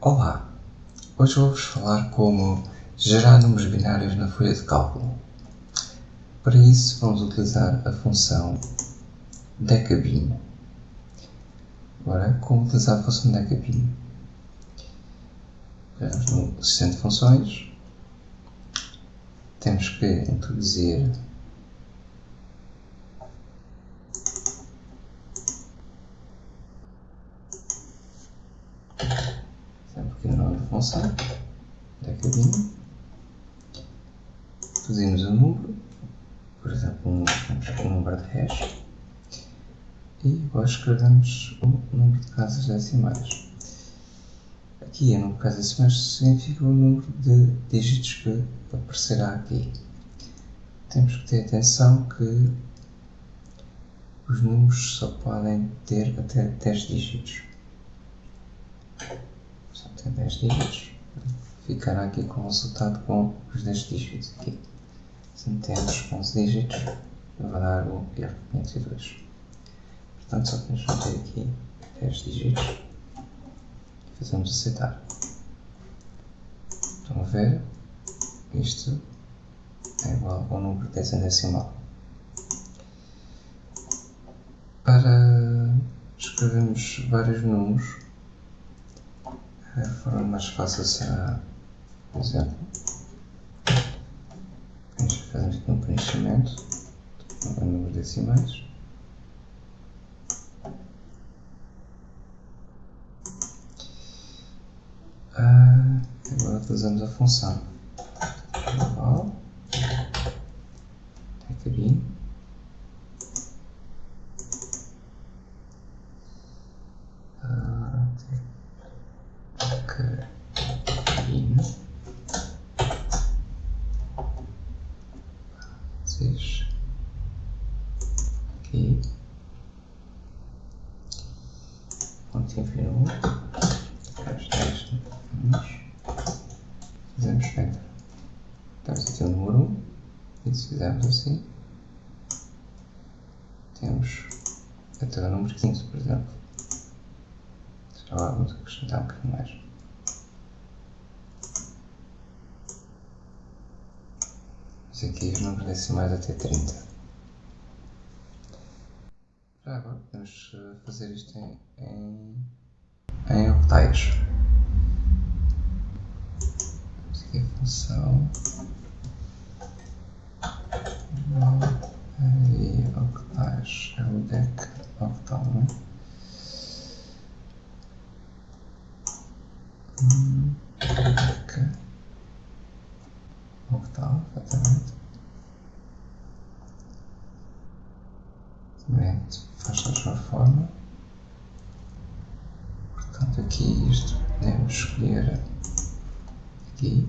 Olá, hoje vou-vos falar como gerar números binários na folha de cálculo. Para isso vamos utilizar a função decabin. Agora, como utilizar a função decabin? Vamos no assistente de funções, temos que introduzir sempre aqui no nome da função, decadinho, introduzimos o número, por exemplo, um, um número de hash, e agora escrevemos o número de casas decimais. Aqui o número de casas decimais significa o número de dígitos que aparecerá aqui. Temos que ter atenção que os números só podem ter até 10 dígitos. Só tem 10 dígitos. Ficará aqui com o resultado com os 10 dígitos aqui. Se metemos 11 dígitos, vai dar o erro 502. Portanto, só temos que meter aqui 10 dígitos e fazemos aceitar. Estão a ver? Isto é igual ao número 10 em decimal. Para escrevermos vários números, a forma mais fácil será, por exemplo, fazemos aqui um preenchimento. Com números decimais. Ah, agora utilizamos a função global decabin ah, decabin vocês aqui. Ponto infinito os 10 números fazemos enter temos aqui o número 1 e se fizermos assim. Temos até o número 15 por exemplo. Agora vamos acrescentar um bocadinho mais. Temos aqui os números decimais até 30. Já agora podemos fazer isto em, em, em octais. Temos aqui a função e octais é o deck octal, não é? Hum, deck octal, exatamente. Também faz da mesma forma. Portanto, aqui isto podemos escolher aqui.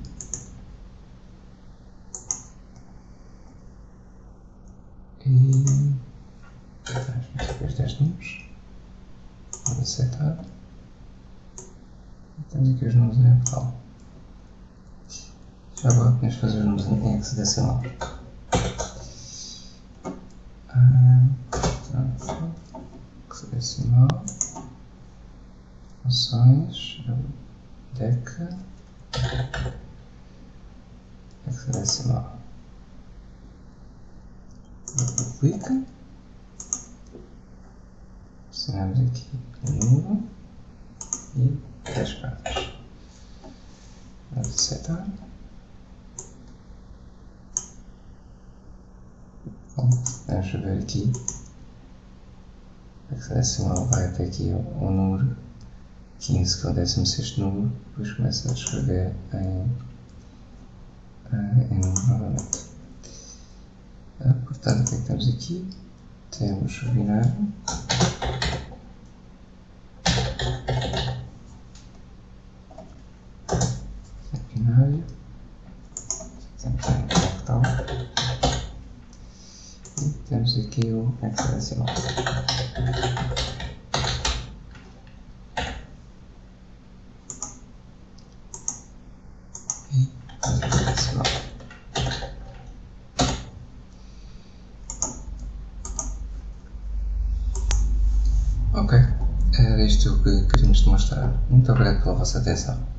E os 10 números. Vamos aceitar. Temos aqui os números em. Já agora podemos fazer os números em hexadecimal. Hexadecimal. Funções. Deca. Hexadecimal. Duplica. Assinamos aqui número e 10 cartas. Vamos aceitar. Vamos ver aqui. A decimal vai até aqui o número 15, que é o 16 número, depois começa a escrever em, em número novamente. Portanto, o que é que temos aqui? Temos o. Binário. Temos aqui o hexadecimal. E hexadecimal. Ok. era isto que queríamos demonstrar. Muito obrigado pela vossa atenção.